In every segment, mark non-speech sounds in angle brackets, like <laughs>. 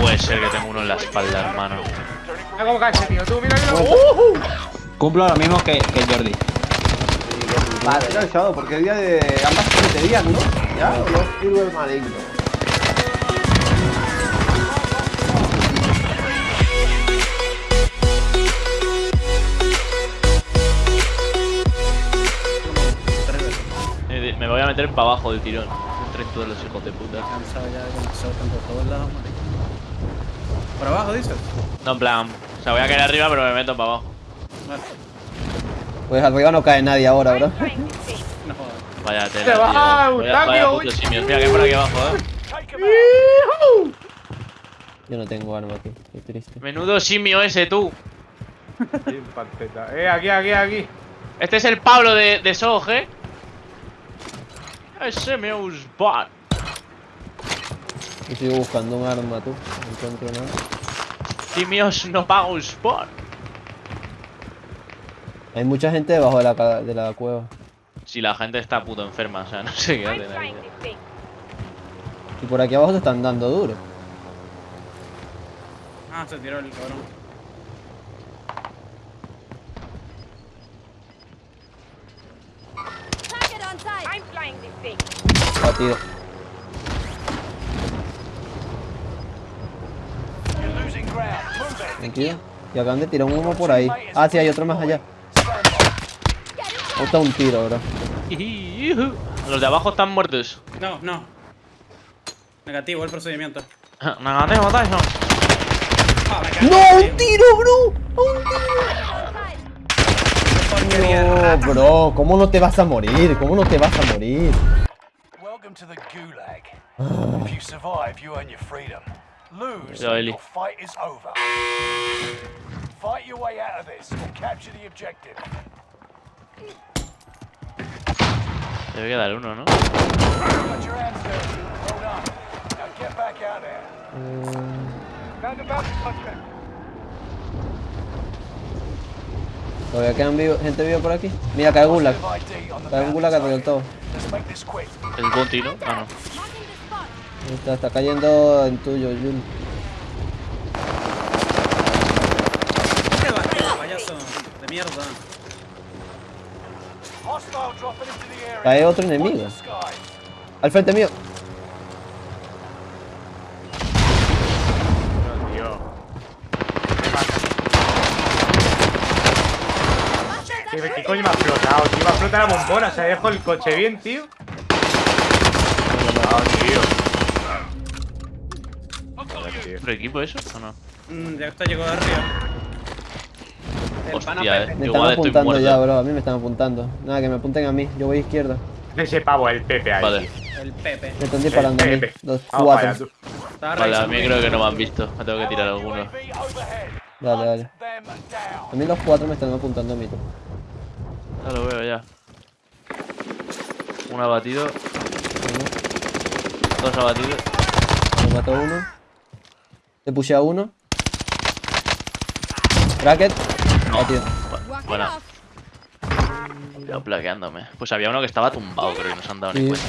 puede ser que tengo uno en la espalda, hermano. Mira cómo cae ese tío. Tú, mira, mira. ¡Uh! Cumplo lo mismo que, que Jordi. Vale, porque el día de ambas siete días, ¿no? ¿Ya? El maligno. Me voy a meter para abajo del tirón. Entren todos los hijos de puta. Cansado ya de todos lados. ¿Por abajo dices? No, en plan. O sea, voy a caer arriba, pero me meto para abajo. Vale. Pues arriba no cae nadie ahora, bro. No. Vaya tela, Te tío. baja, Vaya, putos simios. Mira que por aquí abajo, eh. Yo no tengo arma aquí, qué triste. Menudo simio ese, tú. Eh, aquí, aquí, aquí. Este es el Pablo de, de Sog, eh. Ese me bot. Yo sigo buscando un arma, tú. No encuentro nada. Simios no pago spot. Hay mucha gente debajo de la, de la cueva. Si la gente está puto enferma, o sea, no sé qué hacen ahí. Y por aquí abajo te están dando duro. Ah, se tiró el cabrón. Target on sight. I'm flying this thing. Batido. Tranquilo. Y acaban de tirar un humo por ahí. Ah, sí, hay otro más allá. Otra un tiro, bro. Los de abajo están muertos. No, no. Negativo el procedimiento. <laughs> Negativo, Tyson. Ah. ¡No! ¡Un tiro, bro! ¡Un tiro! No, bro, ¿cómo no te vas a morir? ¿Cómo no te vas a morir? Welcome to the Gulag. if you survive, you earn your freedom. Lose, your fight is over. Fight your way out of this or capture the objective. Debe quedar uno, ¿no? Contract. Todavía quedan vivo- gente viva por aquí. Mira, cae Gulag. Cae un Gulag del todo. El bounty, ¿no? Ah, no. Está, está cayendo en tuyo, Jul. ¿Qué va, qué va, payaso? De mierda. Cae otro enemigo. Al frente mío. No, tío. ¿Qué, qué coño me ha explotado, tío? Me ha explotado la bombona. Se ha dejado el coche bien, tío. No, tío. Tío. ¿Otro equipo eso o no? Mm, ya está llegó de arriba. El Hostia, eh. Me Igual están apuntando ya, bro. A mí me están apuntando. Nada, que me apunten a mí. Yo voy izquierda. Ese pavo, el Pepe ahí. Vale. El Pepe. Me están disparando a mí. Dos, cuatro. Vale, a mí creo que no me han visto. Me tengo que tirar alguno. Them down. A mí los cuatro me están apuntando a mí. tú. Ya lo veo ya. Un abatido, Uno. dos abatidos. Me mató uno. Te puse a uno. Bu- Walk it Buena. plaqueándome. Pues había uno que estaba tumbado, creo que no se han dado Sí. ni cuenta.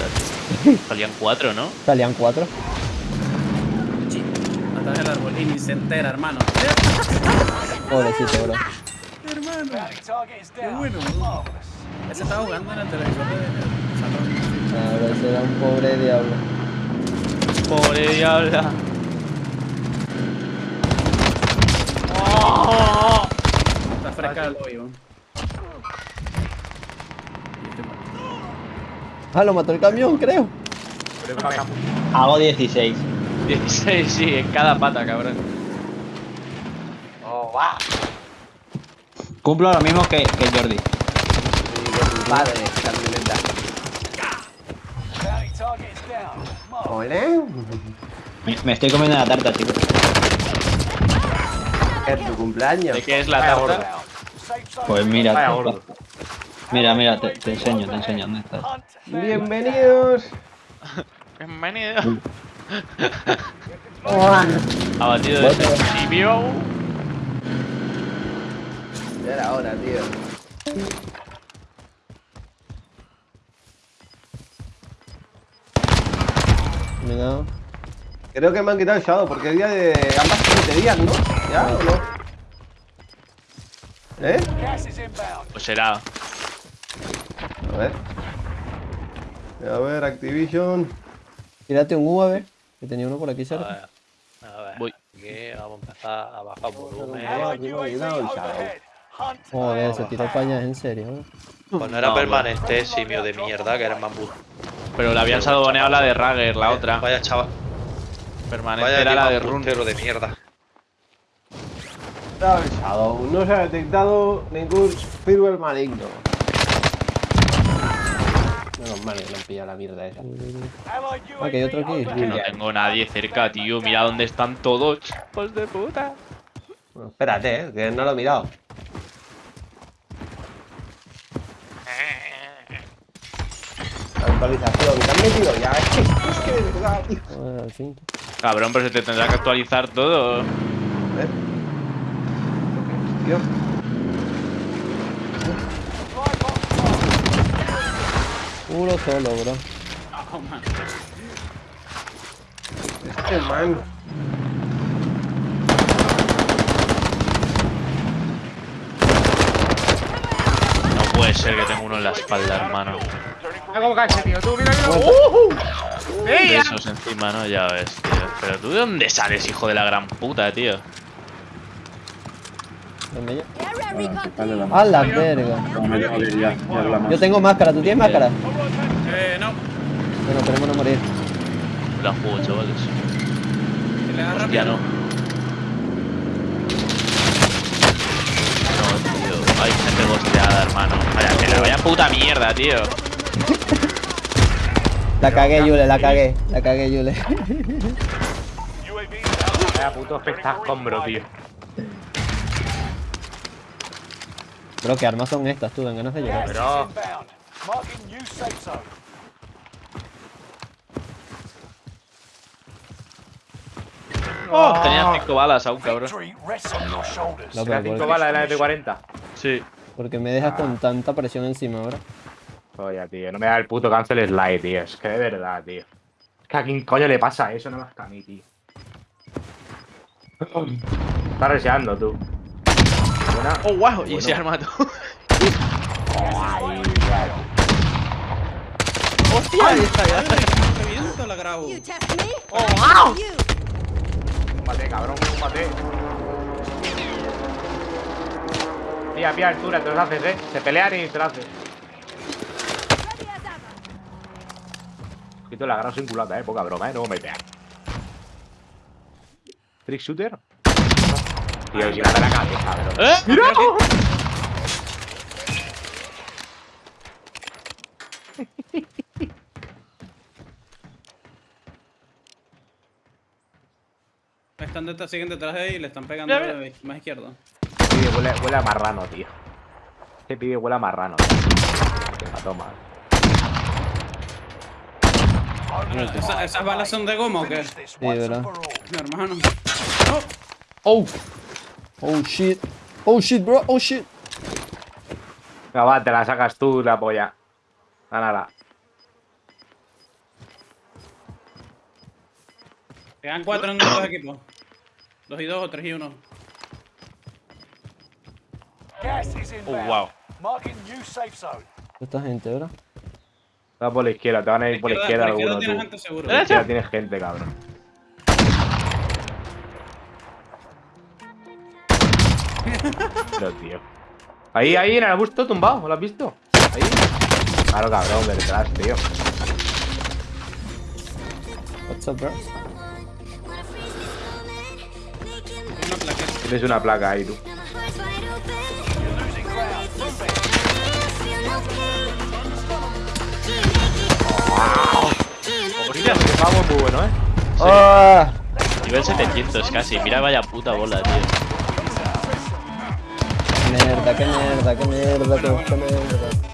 tío. <laughs> Salían cuatro, ¿no? Salían cuatro. Sí. Atrás del árbol y ni se entera, hermano. Pobrecito, bro. hermano. Down. bueno. Ese estaba jugando en el televisor salón. Ah, bro, ese era un pobre diablo. Pobre diabla. Hoyo. Ah, lo mató el camión, creo. Hago 16. 16, sí, en cada pata, cabrón. Cumplo lo mismo que, que Jordi. Is down. Marvelous. Ole. Me, me estoy comiendo la tarta, chicos. Es tu cumpleaños. ¿De qué es la tarta? Pues mira, Vaya pa- gordo. mira, mira, te, te enseño, te enseño dónde está. Hunt them Bienvenidos. <laughs> Bienvenido. Hola. Abatido ese simio. Ya era hora, tío. Me he dado. Creo que me han quitado el Shadow porque es día de ambas cafeterías, ¿no? ¿Ya o no? ¿Eh? Pues será. A ver. A ver, Activision. Tírate un UAV, que tenía uno por aquí cerca. A ver, a ver, Voy. aquí vamos a empezar a bajar volumen. Joder, se tiró pañas en serio. ¿eh? Pues no era No, permanente, simio de mierda, que era bambú. Pero le habían sadoneado la de Rager, la otra. Vaya chaval, Permanente vaya era la de de Run. de mierda. El Shadow. No se ha detectado ningún firmware maligno. Menos mal que no han pillado la mierda esa. Ah, que hay otro aquí. Que no tengo nadie cerca, tío. Mira dónde están todos. Pues de puta. Bueno, espérate, eh, que no lo he mirado. Actualización, ¿te han metido ya? Es que, es que de verdad. Cabrón, pero se te tendrá que actualizar todo. ¿Eh? Tío. Puro solo, bro. Este man. No puede ser que tenga uno en la espalda, hermano. Ese tío, tú, mira, mira. ¡Uh! ¡Ey! esos encima, ¿no? Ya ves, tío. Pero tú de dónde sales, hijo de la gran puta, tío. ¿Dónde ya? A la verga. Yo tengo máscara, ¿tú tienes máscara? Eh, no. Bueno, esperemos no morir. La juego, chavales. Hostia, no. No, tío. Hay gente gosteada, hermano. Vaya, que la vaya puta mierda, tío. La cagué, Yule, la cagué. La cagué, Yule. Vaya puto espectáculo, tío. <laughs> Bro, ¿qué armas son estas? Tú, dan ganas de llegar. Pero. Oh, tenía cinco balas aún, cabrón. No, pero 5 por- balas de la de 40. Sí. porque me dejas con tanta presión encima ahora. Oye, tío, no me da el puto cancel slide, tío. Es que de verdad, tío. Es que a quién coño le pasa eso, no más que a mí, tío. Está reseando, tú. Buena. Oh, wow. Y se arma tú. <laughs> ¡Hostia! Ahí está, ya. Reviento la grabo. You test me? Oh, I wow. Combate, cabrón, combate. Pilla, pilla altura, te los haces, eh. Se pelean y te lo haces. Quito la gran sin culata, eh. Poca broma, eh. No me pegan. Trick shooter. Tío, si la de la cabeza, bro. ¿Eh? ¡Mira! <laughs> Están detrás, siguen detrás de ahí y le están pegando Mira, mira. más izquierdo. Pibe, huele, huele a marrano, tío. Este pibe huele a marrano. tío. Venga, toma. ¿Esa- ¿Esas balas son de goma o qué? Sí, ¿verdad? Mi hermano. Oh. Oh shit. Oh shit, bro. Oh shit. Venga, va, te la sacas tú, la polla. Gánala. Quedan cuatro en los dos equipos. Dos y dos o tres y uno. Gas is Oh, wow. Marking new safe zone. Esta gente, ¿verdad? Va por la izquierda, te van a ir por la izquierda por izquierda alguno, tienes tú. gente seguro. Por la izquierda tienes gente, cabrón. <laughs> No, tío. Ahí, ahí, en el arbusto tumbado, ¿lo has visto? Ahí. Claro, cabrón, detrás, tío. What's up, bro? Tienes una placa ahí, tú. Hostia, pavo muy bueno, ¿eh? ¡Ah! Nivel 700 casi. Mira, vaya puta bola, tío. Mierda, qué mierda, qué mierda, qué, mierda.